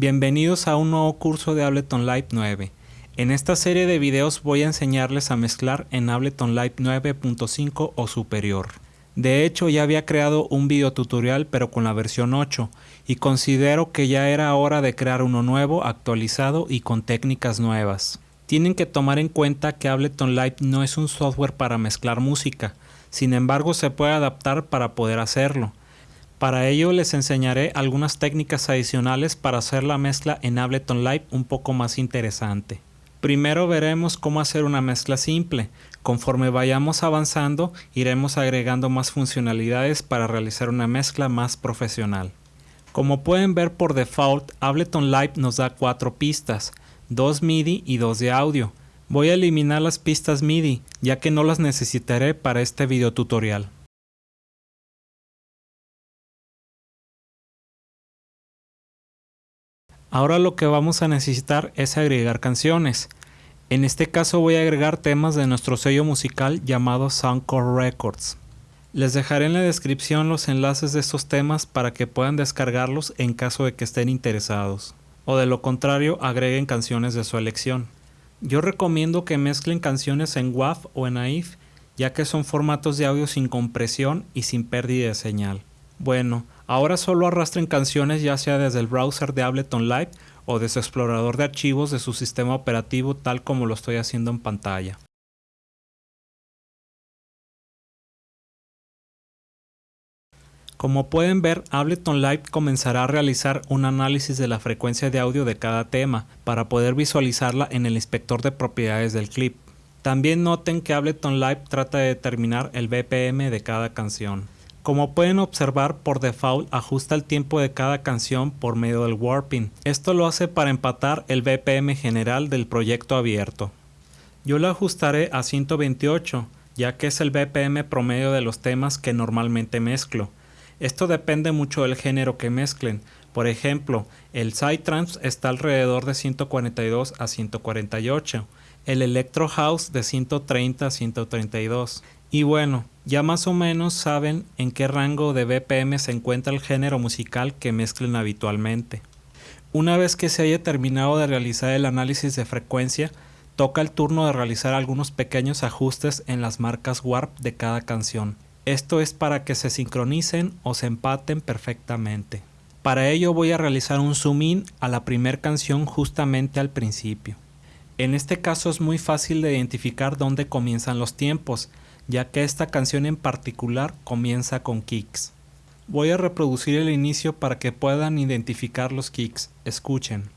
Bienvenidos a un nuevo curso de Ableton Live 9. En esta serie de videos voy a enseñarles a mezclar en Ableton Live 9.5 o superior. De hecho ya había creado un video tutorial pero con la versión 8 y considero que ya era hora de crear uno nuevo, actualizado y con técnicas nuevas. Tienen que tomar en cuenta que Ableton Live no es un software para mezclar música, sin embargo se puede adaptar para poder hacerlo. Para ello les enseñaré algunas técnicas adicionales para hacer la mezcla en Ableton Live un poco más interesante. Primero veremos cómo hacer una mezcla simple. Conforme vayamos avanzando, iremos agregando más funcionalidades para realizar una mezcla más profesional. Como pueden ver por default, Ableton Live nos da cuatro pistas, dos MIDI y dos de audio. Voy a eliminar las pistas MIDI, ya que no las necesitaré para este video tutorial. Ahora lo que vamos a necesitar es agregar canciones. En este caso voy a agregar temas de nuestro sello musical llamado Soundcore Records. Les dejaré en la descripción los enlaces de estos temas para que puedan descargarlos en caso de que estén interesados. O de lo contrario agreguen canciones de su elección. Yo recomiendo que mezclen canciones en WAV o en AIF ya que son formatos de audio sin compresión y sin pérdida de señal. Bueno, ahora solo arrastren canciones ya sea desde el browser de Ableton Live o desde su explorador de archivos de su sistema operativo tal como lo estoy haciendo en pantalla. Como pueden ver, Ableton Live comenzará a realizar un análisis de la frecuencia de audio de cada tema para poder visualizarla en el inspector de propiedades del clip. También noten que Ableton Live trata de determinar el BPM de cada canción. Como pueden observar, por default ajusta el tiempo de cada canción por medio del warping. Esto lo hace para empatar el BPM general del proyecto abierto. Yo lo ajustaré a 128, ya que es el BPM promedio de los temas que normalmente mezclo. Esto depende mucho del género que mezclen. Por ejemplo, el Psytrance está alrededor de 142 a 148, el Electro House de 130 a 132 y bueno, ya más o menos saben en qué rango de BPM se encuentra el género musical que mezclen habitualmente. Una vez que se haya terminado de realizar el análisis de frecuencia, toca el turno de realizar algunos pequeños ajustes en las marcas Warp de cada canción. Esto es para que se sincronicen o se empaten perfectamente. Para ello voy a realizar un zoom in a la primera canción justamente al principio. En este caso es muy fácil de identificar dónde comienzan los tiempos, ya que esta canción en particular comienza con kicks. Voy a reproducir el inicio para que puedan identificar los kicks. Escuchen.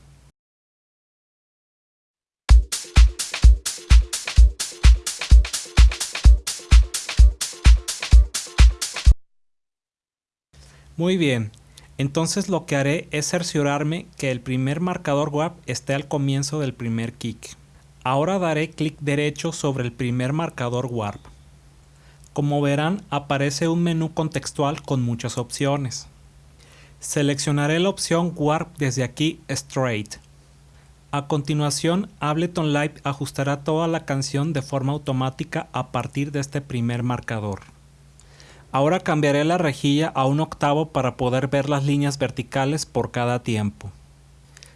Muy bien, entonces lo que haré es cerciorarme que el primer marcador WAP esté al comienzo del primer kick. Ahora daré clic derecho sobre el primer marcador Warp. Como verán, aparece un menú contextual con muchas opciones. Seleccionaré la opción Warp desde aquí Straight. A continuación, Ableton Live ajustará toda la canción de forma automática a partir de este primer marcador. Ahora cambiaré la rejilla a un octavo para poder ver las líneas verticales por cada tiempo.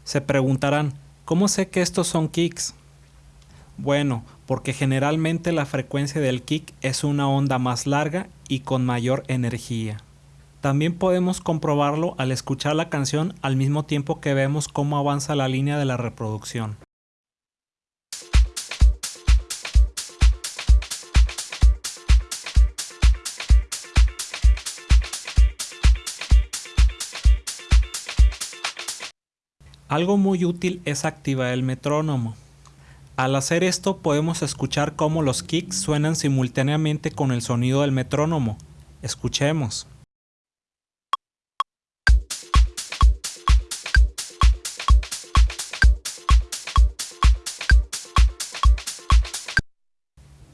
Se preguntarán, ¿cómo sé que estos son kicks? Bueno, porque generalmente la frecuencia del kick es una onda más larga y con mayor energía. También podemos comprobarlo al escuchar la canción al mismo tiempo que vemos cómo avanza la línea de la reproducción. Algo muy útil es activar el metrónomo. Al hacer esto podemos escuchar cómo los kicks suenan simultáneamente con el sonido del metrónomo. Escuchemos.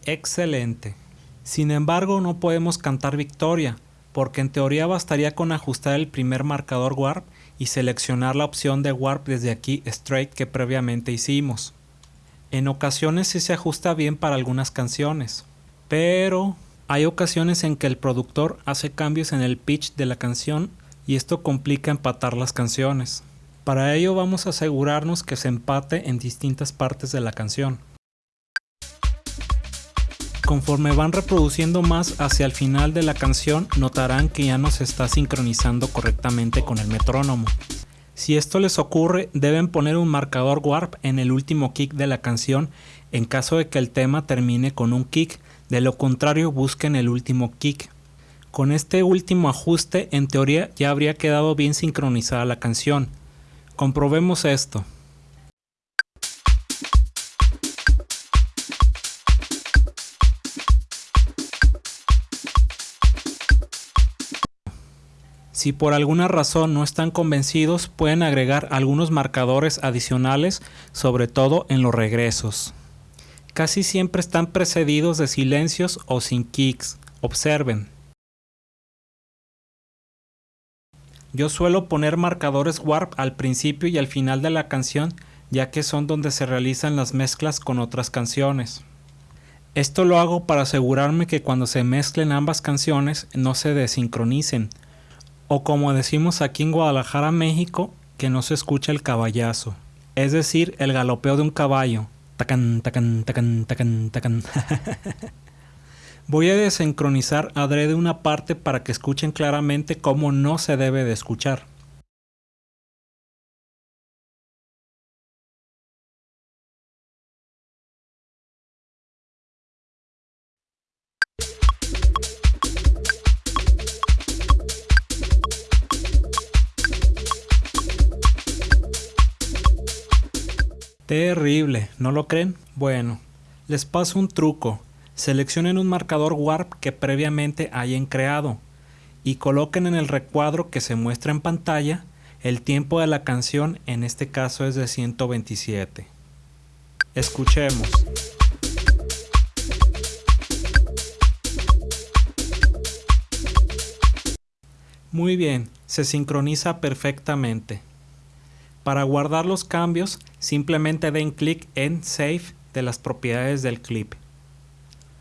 Excelente. Sin embargo no podemos cantar victoria, porque en teoría bastaría con ajustar el primer marcador Warp y seleccionar la opción de Warp desde aquí Straight que previamente hicimos. En ocasiones sí se ajusta bien para algunas canciones, pero hay ocasiones en que el productor hace cambios en el pitch de la canción y esto complica empatar las canciones. Para ello vamos a asegurarnos que se empate en distintas partes de la canción. Conforme van reproduciendo más hacia el final de la canción, notarán que ya no se está sincronizando correctamente con el metrónomo. Si esto les ocurre, deben poner un marcador warp en el último kick de la canción en caso de que el tema termine con un kick, de lo contrario busquen el último kick. Con este último ajuste, en teoría ya habría quedado bien sincronizada la canción. Comprobemos esto. Si por alguna razón no están convencidos, pueden agregar algunos marcadores adicionales, sobre todo en los regresos. Casi siempre están precedidos de silencios o sin kicks. Observen. Yo suelo poner marcadores warp al principio y al final de la canción ya que son donde se realizan las mezclas con otras canciones. Esto lo hago para asegurarme que cuando se mezclen ambas canciones no se desincronicen, o como decimos aquí en Guadalajara, México, que no se escucha el caballazo, es decir, el galopeo de un caballo. Tacan, tacan, tacan, tacan, tacan. Voy a desincronizar adrede una parte para que escuchen claramente cómo no se debe de escuchar. Terrible, ¿no lo creen? Bueno, les paso un truco. Seleccionen un marcador Warp que previamente hayan creado y coloquen en el recuadro que se muestra en pantalla el tiempo de la canción, en este caso es de 127. Escuchemos. Muy bien, se sincroniza perfectamente. Para guardar los cambios, simplemente den clic en Save de las propiedades del clip.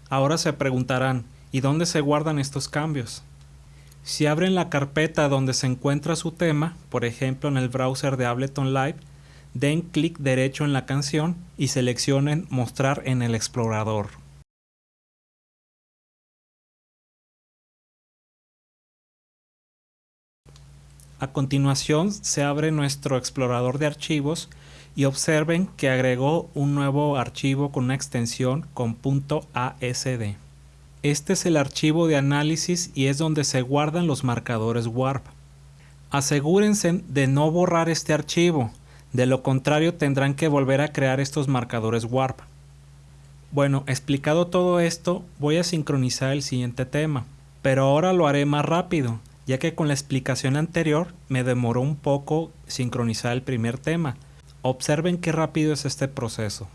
Ahora se preguntarán, ¿y dónde se guardan estos cambios? Si abren la carpeta donde se encuentra su tema, por ejemplo en el browser de Ableton Live, den clic derecho en la canción y seleccionen Mostrar en el explorador. A continuación se abre nuestro explorador de archivos y observen que agregó un nuevo archivo con una extensión con .asd. Este es el archivo de análisis y es donde se guardan los marcadores warp. Asegúrense de no borrar este archivo, de lo contrario tendrán que volver a crear estos marcadores warp. Bueno, explicado todo esto, voy a sincronizar el siguiente tema, pero ahora lo haré más rápido, ya que con la explicación anterior me demoró un poco sincronizar el primer tema, Observen qué rápido es este proceso.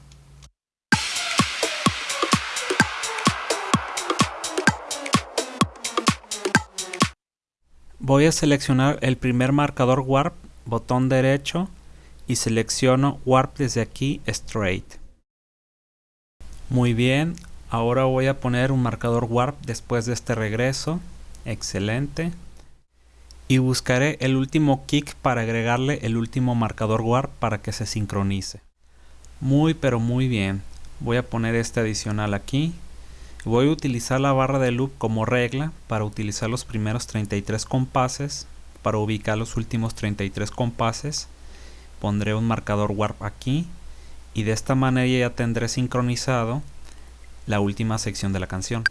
Voy a seleccionar el primer marcador Warp, botón derecho, y selecciono Warp desde aquí Straight. Muy bien, ahora voy a poner un marcador Warp después de este regreso. Excelente y buscaré el último kick para agregarle el último marcador warp para que se sincronice. Muy pero muy bien. Voy a poner este adicional aquí. Voy a utilizar la barra de loop como regla para utilizar los primeros 33 compases. Para ubicar los últimos 33 compases pondré un marcador warp aquí y de esta manera ya tendré sincronizado la última sección de la canción.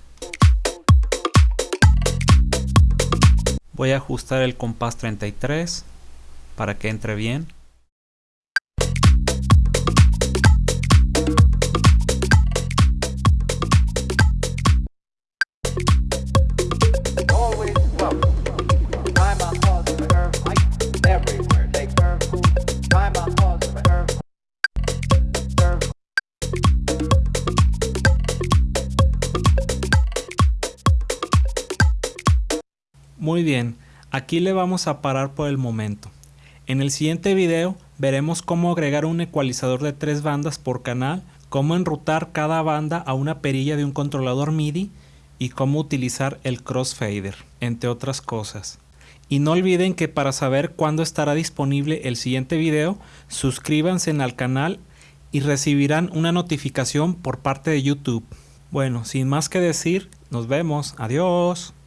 Voy a ajustar el compás 33 para que entre bien. Muy bien, aquí le vamos a parar por el momento. En el siguiente video veremos cómo agregar un ecualizador de tres bandas por canal, cómo enrutar cada banda a una perilla de un controlador MIDI y cómo utilizar el crossfader, entre otras cosas. Y no olviden que para saber cuándo estará disponible el siguiente video, suscríbanse al canal y recibirán una notificación por parte de YouTube. Bueno, sin más que decir, nos vemos. Adiós.